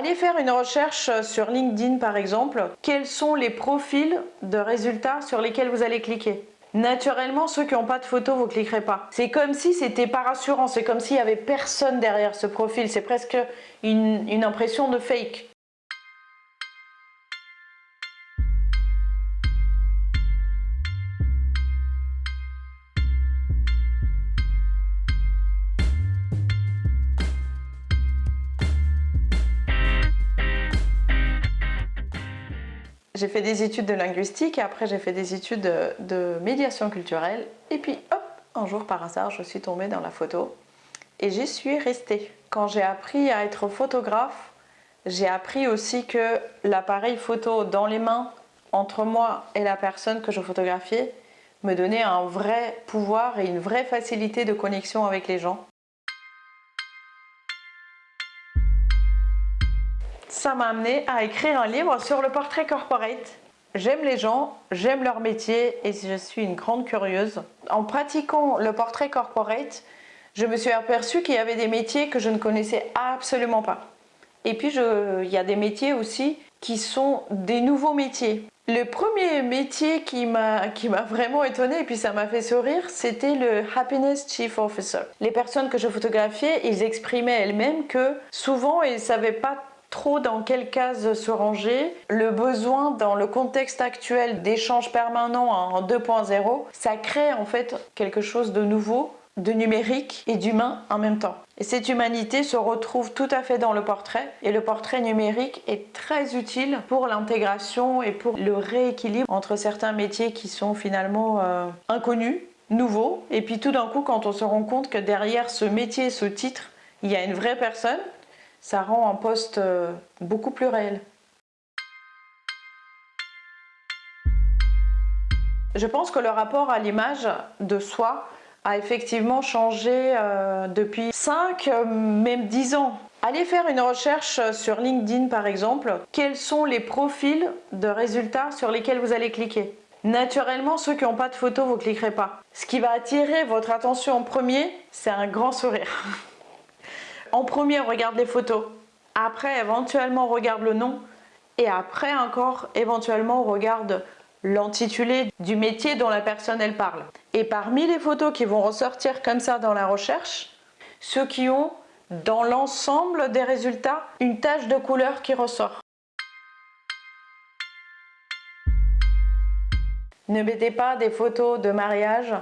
Allez faire une recherche sur LinkedIn par exemple. Quels sont les profils de résultats sur lesquels vous allez cliquer? Naturellement, ceux qui n'ont pas de photo, vous ne cliquerez pas. C'est comme si c'était pas rassurant, c'est comme s'il n'y avait personne derrière ce profil. C'est presque une impression de fake. J'ai fait des études de linguistique et après j'ai fait des études de, médiation culturelle. Et puis hop, un jour par hasard, je suis tombée dans la photo et j'y suis restée. Quand j'ai appris à être photographe, j'ai appris aussi que l'appareil photo dans les mains, entre moi et la personne que je photographiais, me donnait un vrai pouvoir et une vraie facilité de connexion avec les gens. Ça m'a amené à écrire un livre sur le portrait corporate. J'aime les gens, j'aime leur métier et je suis une grande curieuse. En pratiquant le portrait corporate, je me suis aperçue qu'il y avait des métiers que je ne connaissais absolument pas. Et puis il y a des métiers aussi qui sont des nouveaux métiers. Le premier métier qui m'a vraiment étonné et puis ça m'a fait sourire, c'était le Happiness Chief Officer. Les personnes que je photographiais, ils exprimaient elles-mêmes que souvent ils ne savaient pas trop dans quelle case se ranger. Le besoin dans le contexte actuel d'échanges permanents en 2.0, ça crée en fait quelque chose de nouveau, de numérique et d'humain en même temps. Et cette humanité se retrouve tout à fait dans le portrait et le portrait numérique est très utile pour l'intégration et pour le rééquilibre entre certains métiers qui sont finalement euh, inconnus, nouveaux et puis tout d'un coup quand on se rend compte que derrière ce métier, ce titre, il y a une vraie personne ça rend un poste euh, beaucoup plus réel. Je pense que le rapport à l'image de soi a effectivement changé euh, depuis 5, euh, même 10 ans. Allez faire une recherche sur LinkedIn par exemple. Quels sont les profils de résultats sur lesquels vous allez cliquer? Naturellement, ceux qui n'ont pas de photo, vous cliquerez pas. Ce qui va attirer votre attention en premier, c'est un grand sourire. En premier, on regarde les photos. Après, éventuellement, on regarde le nom. Et après encore, éventuellement, on regarde l'intitulé du métier dont la personne elle parle. Et parmi les photos qui vont ressortir comme ça dans la recherche, ceux qui ont dans l'ensemble des résultats une tache de couleur qui ressort. Ne mettez pas des photos de mariage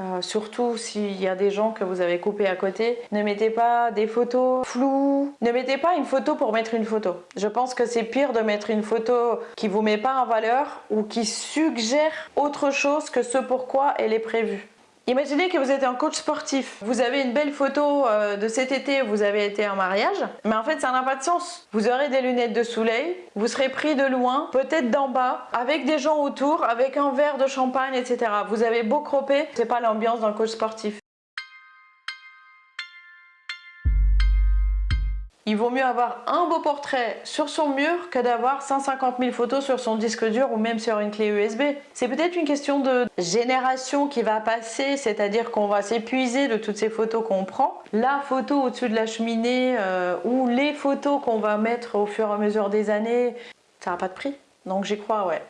euh, surtout s'il y a des gens que vous avez coupés à côté. Ne mettez pas des photos floues. Ne mettez pas une photo pour mettre une photo. Je pense que c'est pire de mettre une photo qui vous met pas en valeur ou qui suggère autre chose que ce pourquoi elle est prévue. Imaginez que vous êtes un coach sportif, vous avez une belle photo euh, de cet été, vous avez été en mariage, mais en fait ça n'a pas de sens. Vous aurez des lunettes de soleil, vous serez pris de loin, peut-être d'en bas, avec des gens autour, avec un verre de champagne, etc. Vous avez beau cropper, c'est pas l'ambiance d'un coach sportif. Il vaut mieux avoir un beau portrait sur son mur que d'avoir 150 000 photos sur son disque dur ou même sur une clé USB. C'est peut-être une question de génération qui va passer, c'est-à-dire qu'on va s'épuiser de toutes ces photos qu'on prend. La photo au-dessus de la cheminée euh, ou les photos qu'on va mettre au fur et à mesure des années, ça n'a pas de prix. Donc j'y crois, ouais.